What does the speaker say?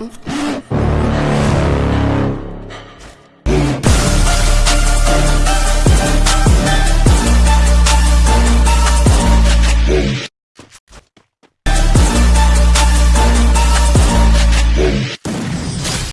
button.